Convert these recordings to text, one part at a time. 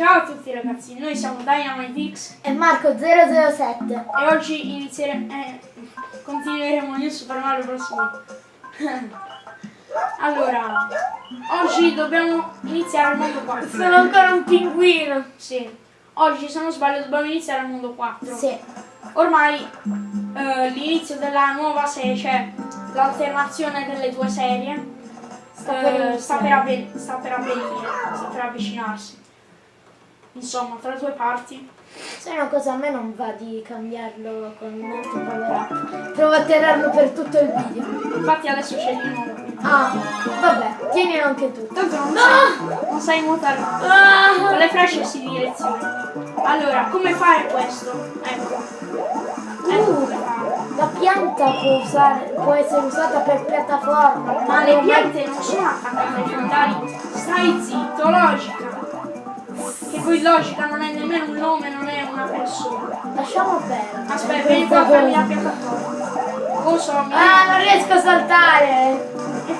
Ciao a tutti ragazzi, noi siamo DynamiteX E Marco 007. e oggi inizieremo, eh, continueremo New Super Mario Bros. Allora, oggi dobbiamo iniziare il mondo 4. Sono ancora un pinguino. Sì, oggi se non sbaglio dobbiamo iniziare il mondo 4. Sì. Ormai eh, l'inizio della nuova serie, cioè l'alternazione delle due serie, Sta per eh, iniziare. sta per sta per avvenire, sta per avvicinarsi. Insomma, tra le due parti. Se una cosa a me non va di cambiarlo con un altro power up. Provo a tenerlo per tutto il video. Infatti adesso nuovo. qui. Ah, vabbè, tienilo anche tu. Tanto non, No! sai, non sai nuotare. Con le frecce si direzioni. Allora, come fare questo? Ecco. Ecco fare. La pianta può, usare- può essere usata per piattaforma. Ma le piante non sono attaccate ai fondali. Stai zitto, logica. Che poi logica non è nemmeno un nome, non è una persona. Lasciamo perdere. Aspetta, vieni qua a farmi la piattaforma. Cosa mi... Ah, non riesco a saltare.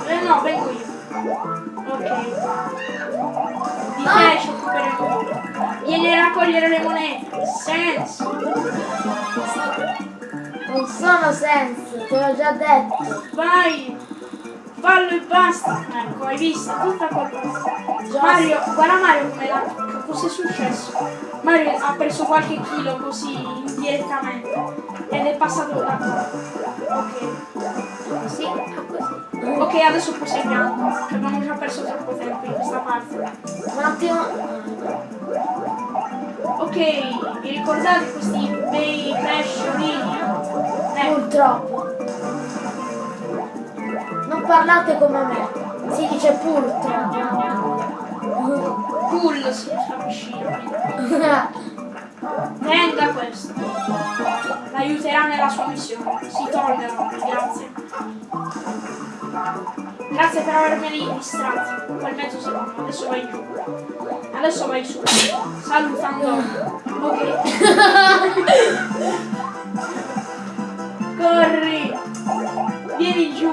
Eh, no, vengo io. Ok. Di Ah. te ci occuperemo. Vieni a raccogliere le monete. Senso. Non sono senso, te l'ho già detto. Vai. Fallo e basta. Ecco, hai visto? Tutta colpa. Mario, guarda Mario come la... Cos'è successo? Mario ha perso qualche chilo così indirettamente. Ed è passato da qua. Ok. Sì, ah, così. Ok, adesso proseguiamo. Abbiamo già perso troppo tempo in questa parte. Un attimo. Ok, vi ricordate questi bei pesciolini? Ecco, Purtroppo. Non parlate come me. Si dice purtroppo. cool si capisce. Tenga questo. L'aiuterà nella sua missione. Si tollera, grazie. Grazie per avermeli distratti. Quel mezzo secondo. Adesso vai giù. Adesso vai su. Salutando. Ok. Corri. Vieni giù.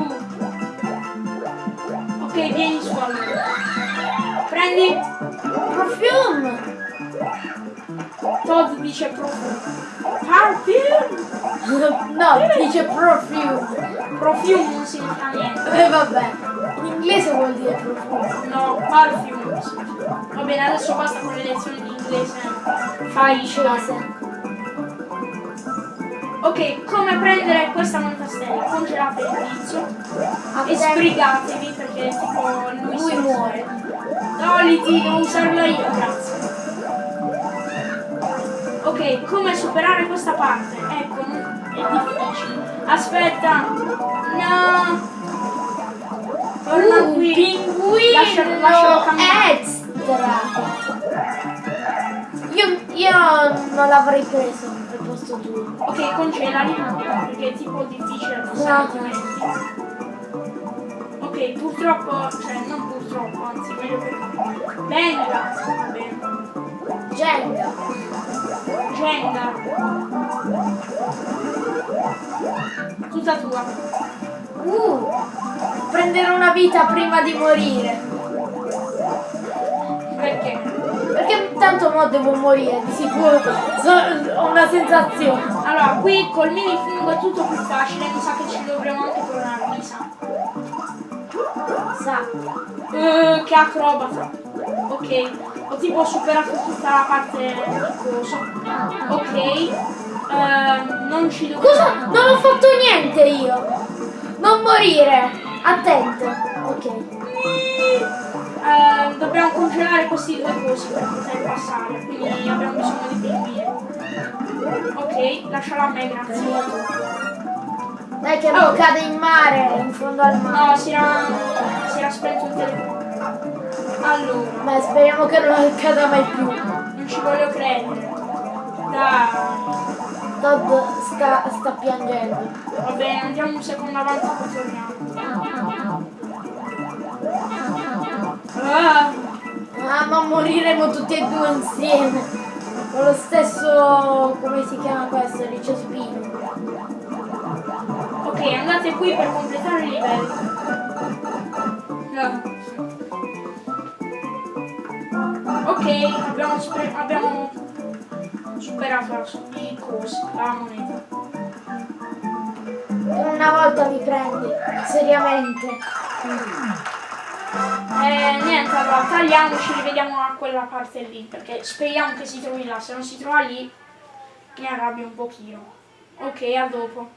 Ok, vieni su allora. Prendi. Perfume! Todd dice profumo. Perfume. No, dice perfume. Profume non significa niente. E vabbè. In inglese vuol dire profumo. No, perfume. significa. Va bene, adesso basta con le lezioni di inglese. Fai Inglese. Ok, come prendere questa moneta stella? Congelate il tizio e sbrigatevi perché tipo lui, Lui muore. No, Liti, devo usarla io, grazie. Ok, come superare questa parte? Ecco, è difficile. Aspetta. No. Torna Un qui. pinguino Lascialo- lascialo camminare. extra. Io, io non l'avrei preso al posto tuo. Ok, congelali perché è tipo difficile No. altrimenti. Ok, purtroppo, cioè non purtroppo, anzi meglio! Va bene. Jenga. Jenga! Tutta tua. Uh, prendere una vita prima di morire. Perché? Perché tanto mo devo morire, di sicuro. So- ho una sensazione. Allora, qui col mini fungo è tutto più facile, mi sa che ci Sa. Eh, che acrobata. Ok, ho tipo superato tutta la parte so- Ok. Ehm, non ci dobbiamo. Cosa? Non ho fatto niente io. Non morire. Attento. Ok. Ehm, dobbiamo congelare questi due cosi per poter passare, quindi abbiamo bisogno di pinguini. Ok, lasciala a me, grazie. Dai che Oh. non cade in mare, in fondo al mare. No, si era, si era spento il telefono. Allora, Ma speriamo che non cada mai più. non ci voglio credere. Dai. Todd sta, sta piangendo. Va bene, andiamo un secondo avanti e poi torniamo. Ah, Ah, ma moriremo tutti e due insieme. Con lo stesso, come si chiama questo, ricespino. ok, andate qui per completare il livello. No. Ok, abbiamo, spre- abbiamo superato la, i cosi, la moneta. Una volta mi prendi, seriamente. Eh, niente, allora tagliamoci, rivediamo a quella parte lì, perché speriamo che si trovi là, se non si trova lì mi arrabbio un pochino. Ok, a dopo.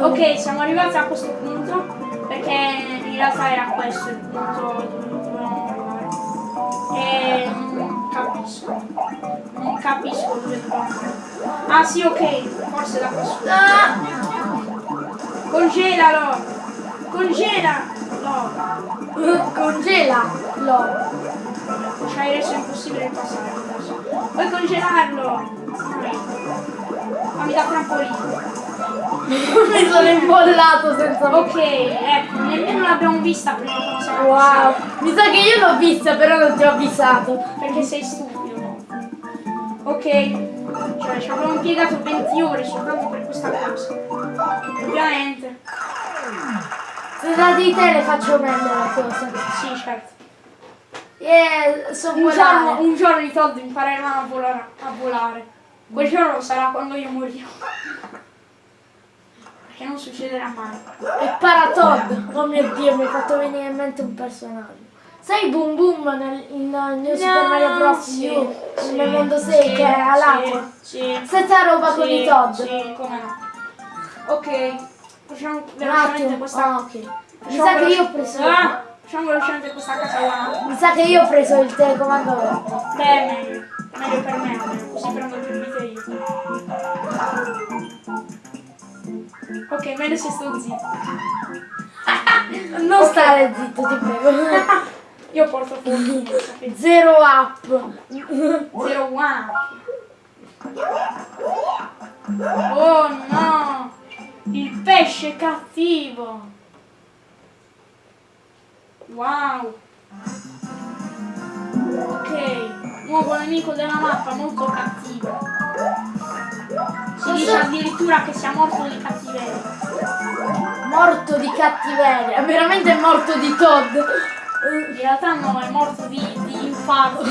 Ok, siamo arrivati a questo punto, perché in realtà era questo il punto dove dovevamo arrivare. E non capisco. Non capisco dove. Ah sì, ok, forse da questo. Ah! Congelalo! Congelalo! Congela! Lo. Ci hai reso impossibile il passaggio adesso. Puoi congelarlo! Vai. Fammi da trampolino. Mi sono imbollato senza Ok, ecco, nemmeno l'abbiamo vista prima quando siamo Wow! Mi sa che io l'ho vista, però non ti ho avvisato. Perché sei stupido? Ok, cioè ci abbiamo impiegato 20 ore soltanto per questa cosa. Ovviamente. Se da di te le faccio meglio la cosa. Sì, certo. Yeah, so Un giorno, un giorno i Todd impareranno a volare, a volare. Quel giorno sarà quando io morirò. Perché non succederà mai. E Paratod. Oh mio dio, mi hai fatto venire in mente un personaggio. Sai Boom Boom nel, in New Super Mario Bros. sì, U, sì, nel mondo 6 sì, che è all'acqua? Sì, sì. Stessa roba con i Todd. Sì, come no. Ok, facciamo velocemente questa. Ah, ok. Mi sa che io ho preso. Ah, facciamo velocemente questa casa là. Mi sa che io ho preso il telecomando. Beh, meglio. Meglio per me, così prendo più Ok, meglio se sto zitto. Non stare zitto, ti prego. Io porto sapete. Zero up. Zero one. Oh no! Il pesce cattivo! Wow! Ok, nuovo nemico della mappa, molto cattivo. Dice addirittura che sia morto di cattiveria. Morto di cattiveria. Veramente è morto di Todd. In realtà no, è morto di, di infarto.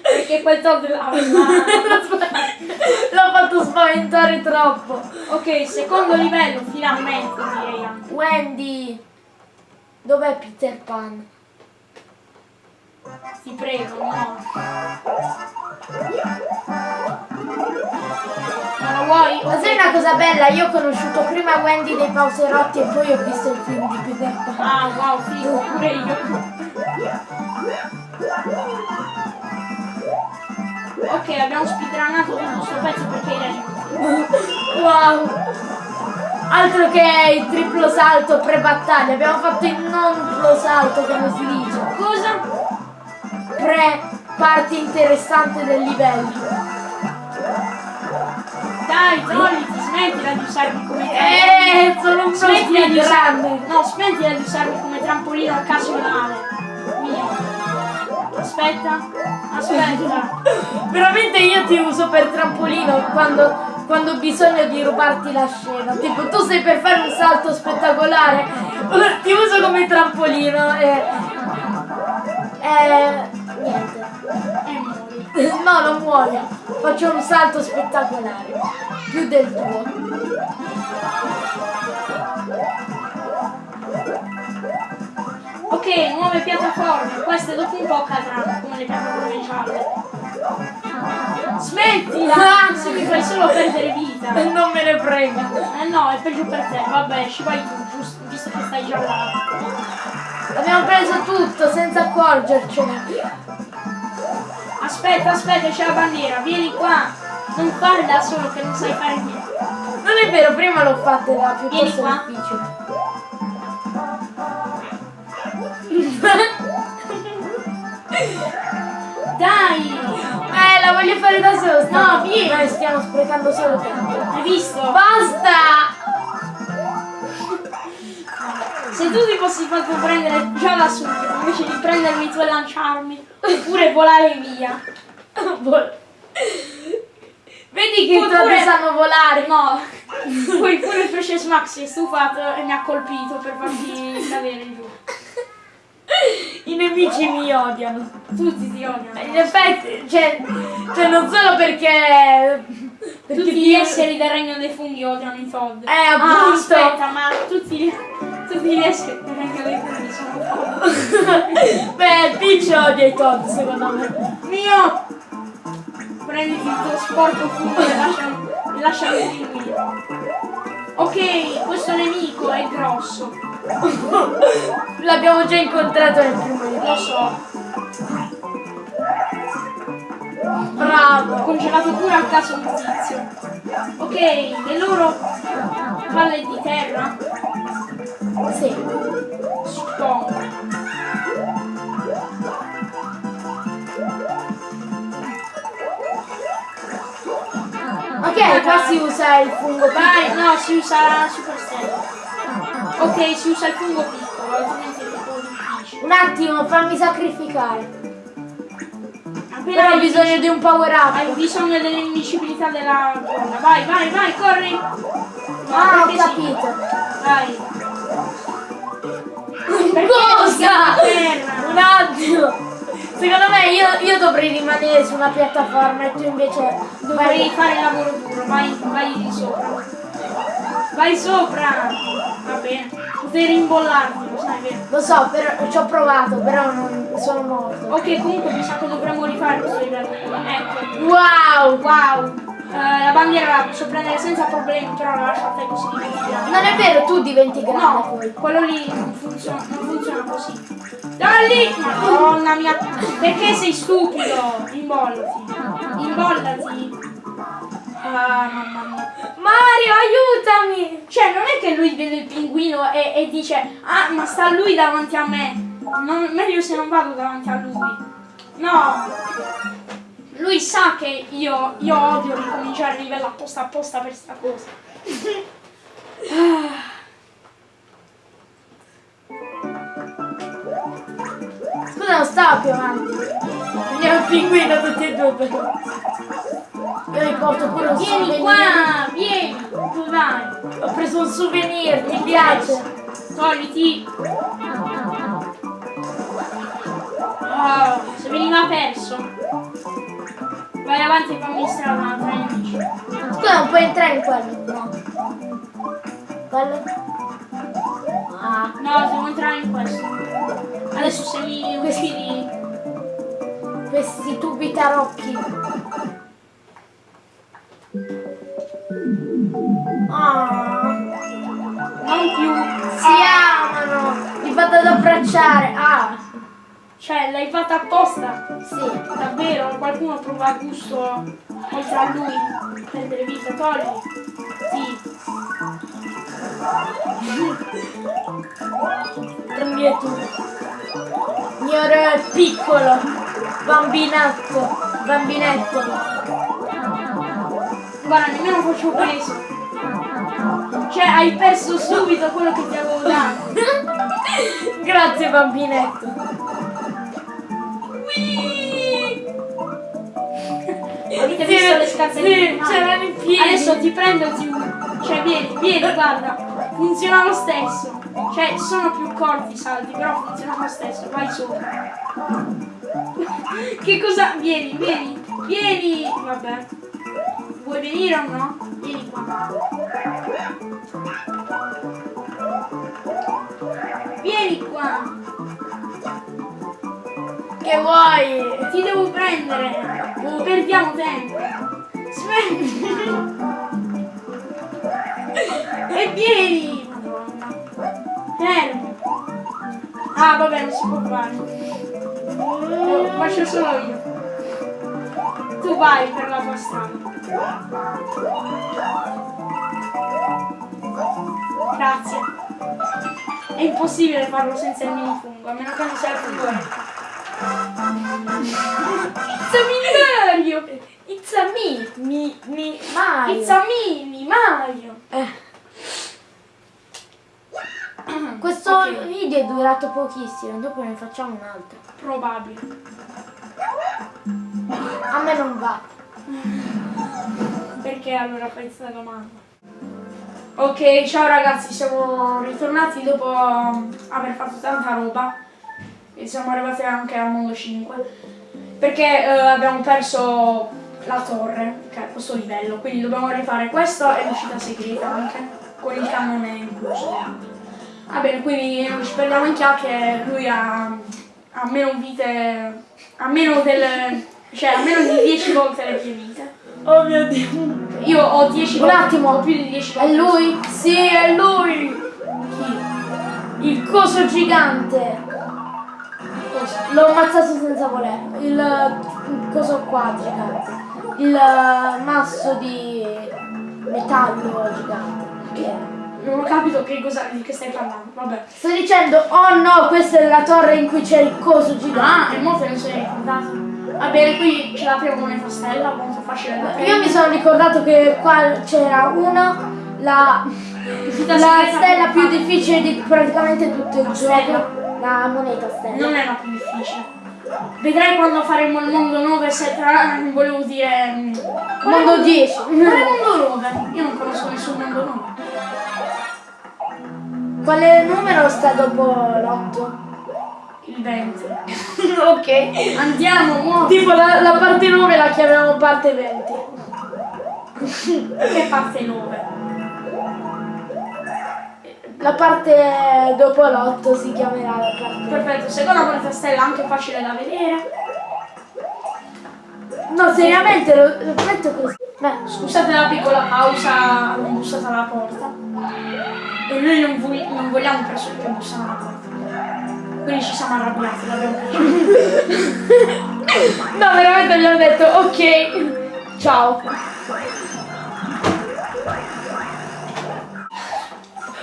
Perché quel Todd l'aveva. L'ho fatto spaventare troppo. Ok, secondo livello, finalmente direi anche. Wendy. Dov'è Peter Pan? Ti prego, no. Lo vuoi? Ma sai una cosa bella? Io ho conosciuto prima Wendy dei Pauserotti e poi ho visto il film di Peter Pan. Ah, wow, figo, pure io. Ok, abbiamo speedrunato tutto questo pezzo perché era. Wow! Altro che il triplo salto pre-battaglia, abbiamo fatto il non salto come si dice. Cosa? Pre parte interessante del livello. Dai, trolliti, smettila di usarmi come Eh, sono un Smettila di usarmi. grande. No, smettila di usarmi come trampolino occasionale. Via. Aspetta, aspetta. Veramente io ti uso per trampolino quando, quando ho bisogno di rubarti la scena. Tipo, tu sei per fare un salto spettacolare, ti uso come trampolino e... e niente. E muori. No, non muoio. Faccio un salto spettacolare. Più del tuo. Ok, nuove piattaforme. Queste dopo un po' cadranno, come le piattaforme gialle. Smettila! Se mi fai solo perdere vita. Non me ne frega. Eh no, è peggio per te. Vabbè, ci vai tu, giusto, visto che stai già là. Abbiamo preso tutto senza accorgercene. Aspetta, aspetta, c'è la bandiera. Vieni qua. Non fare da solo che non sai fare niente. Non è vero, prima l'ho fatta era Vieni piuttosto qua. difficile. Dai! Eh, la voglio fare da sta- No, vieni. Noi stiamo sprecando solo tempo. Hai visto? Basta! Se tu ti fossi fatto prendere già da subito, invece di prendermi tu e lanciarmi, oppure volare via. Vol- Vedi che i Pure- sanno volare. No, poi pure il pesce Smack si è stufato e mi ha colpito per farti cadere giù. I nemici mi odiano. Tutti ti odiano. In effetti, cioè, cioè non solo perché... perché Tutti ti- gli esseri del regno dei funghi odiano i Todd. Eh, Ah, appunto. aspetta, ma tutti, del regno dei funghi sono Todd. Beh, Peach odia i Todd, secondo me. Mio! Prenditi il tuo sporco fungo e lasciami, e pinguino. Ok, questo nemico è grosso. L'abbiamo già incontrato nel primo Lo livello. so. Ho Bravo. congelato pure a caso un tizio. Ok, le loro palle di terra Sì. suppongo. Ok, qua si usa il fungo Vai, no, si usa super stella. Ok, si usa il fungo piccolo, altrimenti è un po' difficile. Un attimo, fammi sacrificare. Appena Però ho bisogno di un power up. Hai bisogno dell'invincibilità della donna. Vai, vai, vai, corri! No, Ah, ho perché sì. capito. Vai. Cosa? per? Un attimo. Secondo me io, io dovrei rimanere su una piattaforma e tu invece Dovrei fare il lavoro duro, vai, vai di sopra. Vai sopra! Va bene. Potrei rimbollarti, lo sai vero? Lo so, però ci ho provato, però non sono morto. Ok, comunque mi sa che dovremmo rifare questo livello. Ecco. Wow! Wow! Eh, la bandiera la posso prendere senza problemi, però la lascio a te così diventi grande. Non è vero, tu diventi grande No, poi. quello lì non funziona, non funziona così. Lì! Madonna mia! Perché sei stupido? Imbollati. Imbollati. Ah, mamma mia. Mario, aiutami! Cioè, non è che lui vede il pinguino e, e dice Ah, ma sta lui davanti a me. Non- meglio se non vado davanti a lui. No! Lui sa che io, io odio ricominciare il livello apposta apposta per sta cosa. Scusa, non stavo più avanti. Andiamo il pinguino tutti e due però. Io li porto pure un Vieni souvenir. qua, vieni, dove vai? Ho preso un souvenir, ti piace? Togliti. Oh, se veniva perso. Vai avanti e fammi strada tra gli amici. Scusa, non puoi entrare in quello? No. Quello? Ah. No, devo entrare in questo. Adesso se mi uccidi. Questi tubi tarocchi. Ah. Non più. Si amano! Li vado ad abbracciare! Ah! Cioè, l'hai fatta apposta. Sì. Davvero? Qualcuno prova gusto oltre a lui? Prendere vita, togli. Sì. Prendi e tu. È piccolo. Bambinetto. Bambinetto. Guarda, nemmeno faccio peso. Cioè, hai perso subito quello che ti avevo dato. Grazie bambinetto. Avete Sì, visto le scarpe sì, c'erano i piedi. Adesso ti prendo e ti... Cioè, vieni, vieni, guarda. Funziona lo stesso. Cioè, sono più corti i salti, però funziona lo stesso. Vai sopra. che cosa... Vieni, vieni, vieni. Vabbè. Vuoi venire o no? Vieni qua. Vieni qua. Che vuoi? Ti devo prendere. Non perdiamo tempo. Smetti. e vieni. Madonna. Fermo. Ah, vabbè, non si può fare. Lo faccio solo io. Tu vai per la tua strada. Grazie. È impossibile farlo senza il minifungo, a meno che non sia il fungo. It's a Mario! It's a me. Mi, mi, Mario. It's a mini Mario! Eh, Questo Ok. video è durato pochissimo, dopo ne facciamo un altro. Probabile. A me non va. perché allora fai questa domanda. Ok, ciao ragazzi, siamo ritornati dopo aver fatto tanta roba e siamo arrivati anche al mondo 5 perché eh, abbiamo perso la torre, che è questo livello, quindi dobbiamo rifare questo e l'uscita segreta anche, con il cannone incluso. Va bene, quindi non ci perdiamo in chiacchiere, lui ha, ha meno vite, ha meno del, cioè ha meno di 10 volte le mie vite. Oh mio dio. Io ho 10 Un volte, attimo. ho più di 10 È volte. lui? Sì, è lui. Chi? Il coso gigante. L'ho ammazzato senza volere. Il, il coso qua gigante. Il eh, masso di metallo gigante. Che? Non ho capito che cosa, di che stai parlando, vabbè. Sto dicendo, oh no, questa è la torre in cui c'è il coso Ah, gigante. e molto non se ne è ricordato. Va bene, qui ce l'apriamo con le stella, molto facile da Io mi sono ricordato che qua c'era uno, la, la stella più difficile di praticamente tutto il gioco. La moneta stella. Non è la più difficile. Vedrai quando faremo il mondo 9, se tra... volevo dire... mm, Mondo il- 10. Qual è il mondo 9? Io non conosco nessun mondo 9. Quale numero sta dopo l'8? Il 20. ok. Andiamo, muovi. Tipo la, la parte 9 la chiamiamo parte 20. Che parte 9? La parte dopo l'8 si chiamerà la parte. Perfetto, seconda moneta stella anche facile da vedere. No, seriamente lo, lo metto così. Beh, Scusate la piccola pausa, hanno bussato alla porta. E noi non, vogli- non vogliamo persone che bussano alla porta. Quindi ci siamo arrabbiati, l'abbiamo no, veramente abbiamo detto ok. Ciao.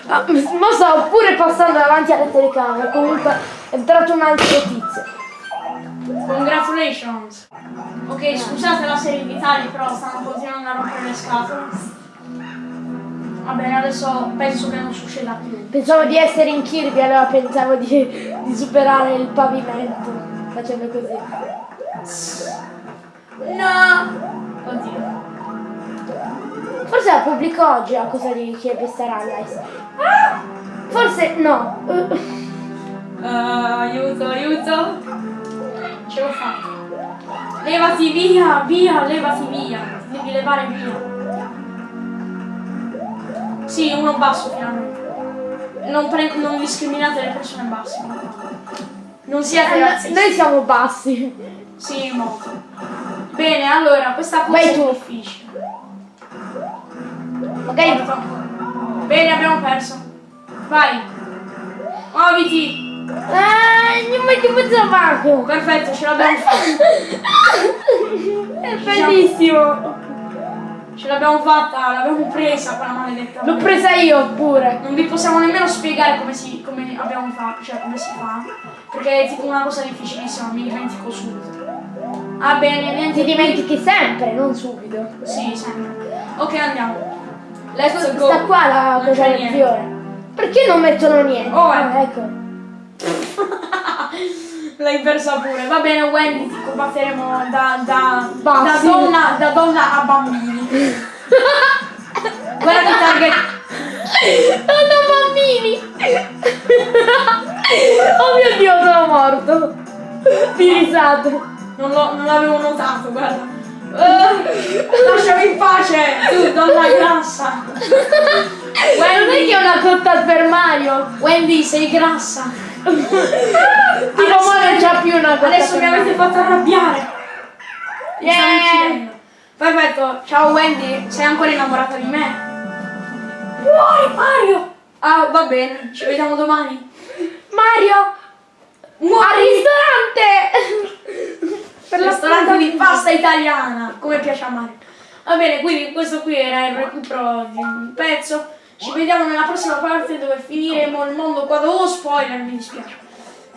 Ah, ma stavo pure passando davanti alla telecamera, comunque è entrato un altro tizio. Congratulations! Ok, scusate la serie di tagli, però stanno continuando a rompere le scatole. Va bene, adesso penso che non succeda più. Pensavo di essere in Kirby, allora pensavo di, di superare il pavimento facendo così. No! Oddio. Forse la pubblico oggi la cosa di Kirby Star Allies. Ah! Forse no. Uh, aiuto, aiuto! Ce l'ho fatta. Levati via, via, levati via. Ti devi levare via. Sì, uno basso finalmente. Non, pre- non discriminate le persone basse. Non siate Eh, razzisti. Noi siamo bassi. Sì, molto. Bene, allora, questa cosa Vai è tu. difficile. Magari Guarda. Bene, abbiamo perso. Vai. Muoviti. Ah, non mi ti faccio Marco. Perfetto, ce l'abbiamo fatta. È bellissimo. Ce l'abbiamo fatta, l'abbiamo presa quella maledetta. L'ho presa io pure. Non vi possiamo nemmeno spiegare come, si, come abbiamo fatto, cioè come si fa. Perché è tipo una cosa difficilissima, mi dimentico subito. Ah bene, niente Ti di dimentichi sempre, non subito. Sì, sempre. Ok, andiamo. Let's go. Sta qua la fiore. Perché non mettono niente? Oh, eh. Ah, ecco. L'hai persa pure. Va bene, Wendy, ti combatteremo da, da, da, donna, da donna a bambini. Guarda che target. Sono bambini! oh mio dio, sono morto! Di risate. Non l'avevo notato, guarda. Lasciami in pace, tu donna grassa. Non è che è una cotta per Mario. Wendy, sei grassa. Tipo ma non c'ha più una cotta Adesso mi avete fatto arrabbiare. Yeah. Perfetto, ciao Wendy, sei ancora innamorata di me? Muori Mario! Ah, va bene, ci vediamo domani. Mario! Al ristorante! Per ristorante di pasta italiana, come piace a Mario. Va bene, quindi questo qui era il recupero di un pezzo. Ci vediamo nella prossima parte dove finiremo il mondo qua. Oh, spoiler, mi dispiace.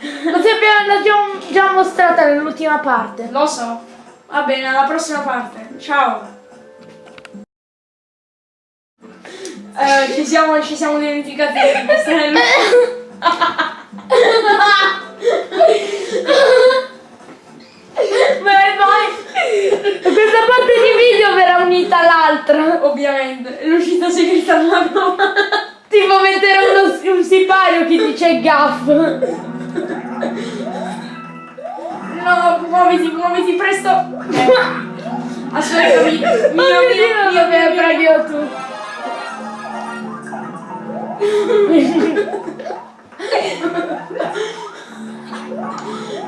Lo sappiamo, l'abbiamo già mostrata nell'ultima parte. Lo so. Va bene, alla prossima parte. Ciao. Eh, ci, siamo, ci siamo dimenticati di mostrare il... Vai, vai! Questa parte di video verrà unita all'altra. Ovviamente. L'uscita segreta non l'abbiamo Tipo mettere uno, un sipario che dice gaff. No, muoviti, muoviti presto. Eh. Aspettami. Mio, mio, Oh mio, mio, mio, che mio, proprio tu.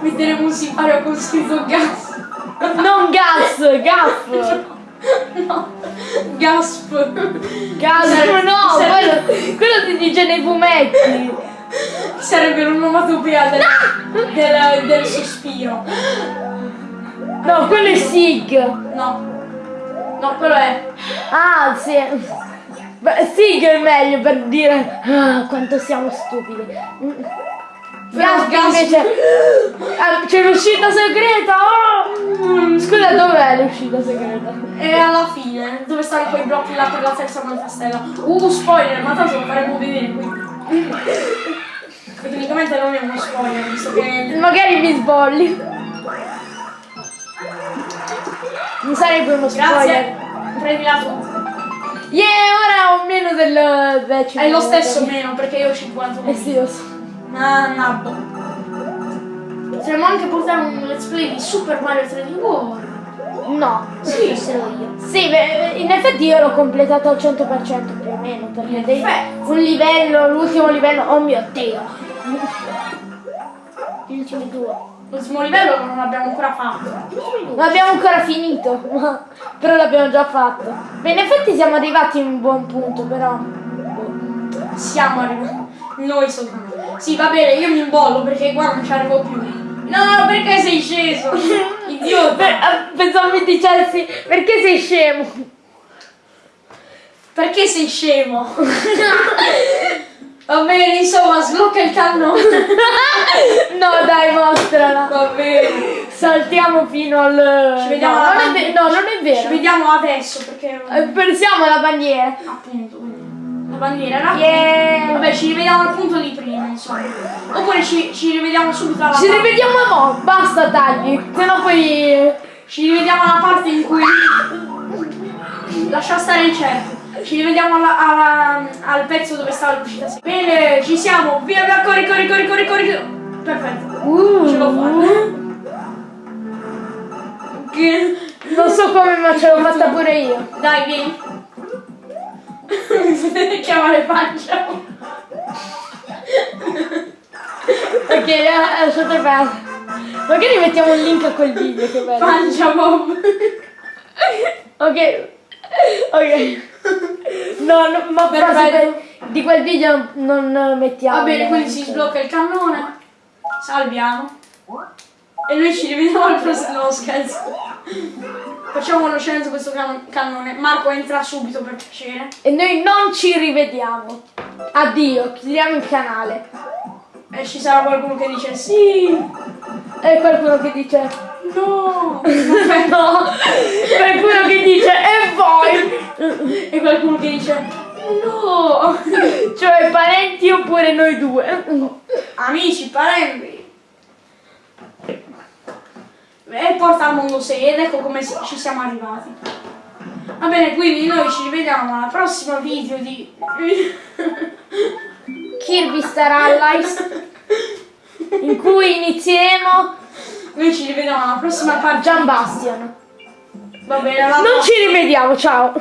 Metteremo un sipario con scritto gas. Gaff. No. Gasp. Gas, Serve- no, quello, quello si dice nei fumetti. Sarebbe l'onomatopea del, del, del sospiro. No, quello è Sig. No. No, quello è. Ah, sì. Sig è meglio per dire ah, quanto siamo stupidi. Mm. Gas- invece ah, c'è l'uscita segreta. oh! Scusa, dov'è l'uscita segreta? E alla fine, dove stanno quei blocchi là per la terza manifestella? Uh, spoiler, ma tanto lo faremo vedere qui. Tecnicamente non è uno spoiler, visto che. Magari mi sbolli. Non sarebbe uno Grazie. spoiler. Prendila tu. Yeah, ora ho meno del decimo. È lo stesso meno perché io ho 50. Eh sì, lo so. Ah, nabbo. Potremmo anche portare un let's play di Super Mario 3D World. No. Sì, se lo io. Sì, beh, in effetti io l'ho completato al 100% più o meno, perché dei- Perfetto. un livello, l'ultimo livello, oh mio dio. Gli ultimi due. L'ultimo livello non l'abbiamo ancora fatto. Non abbiamo ancora finito, però l'abbiamo già fatto. Beh, in effetti siamo arrivati in un buon punto, però. Siamo arrivati. Noi soltanto. Sì, va bene, io mi imbollo perché qua non ci arrivo più. No, perché sei sceso? Idiota. Beh, eh, pensavo mi dicessi perché sei scemo. Perché sei scemo? Va bene, insomma, sblocca il cannone. no, dai, mostrala. Va bene. Saltiamo fino al. Ci vediamo no, non è, no, non è Ci vero. vediamo adesso perché. Eh, Pensiamo alla bandiera. Appunto. La bandiera era. Yeah. Vabbè, ci rivediamo al punto di prima, insomma. Oppure ci, ci rivediamo subito alla Ci parte. rivediamo mo, basta tagli, se no poi. Ci rivediamo alla parte in cui. Lascia stare il certo. Ci rivediamo alla- alla- al pezzo dove stava l'uscita. Bene, ci siamo. Via, via, corri, corri, corri, corri, corri. Perfetto. Uh, Ce l'ho fatta. Che... Non so come, ma ce l'ho fatta pure io. Dai, vieni. Si deve chiamare pancia. Ok, eh, lasciate perdere. Magari mettiamo un link a quel video, che bello. Pancia Bob. Ok. Ok. No, no ma Perfetto. frasi di quel video non mettiamo. Va bene, quindi si sblocca il cannone. Salviamo. E noi ci rivediamo al prossimo no, scherzo. Facciamo conoscenza questo can- cannone. Marco entra subito per piacere. E noi non ci rivediamo. Addio, chiudiamo il canale. E ci sarà qualcuno che dice sì. E qualcuno che dice No. no. Qualcuno che dice e voi. e qualcuno che dice no. Cioè parenti oppure noi due. Amici, parenti. E porta al mondo 6 ed ecco come ci siamo arrivati. Va bene, quindi noi ci rivediamo alla prossima video di... Kirby Star Allies. In cui inizieremo Noi ci rivediamo alla prossima parte. Gian Bastion. Va bene, Non ci rivediamo, ciao.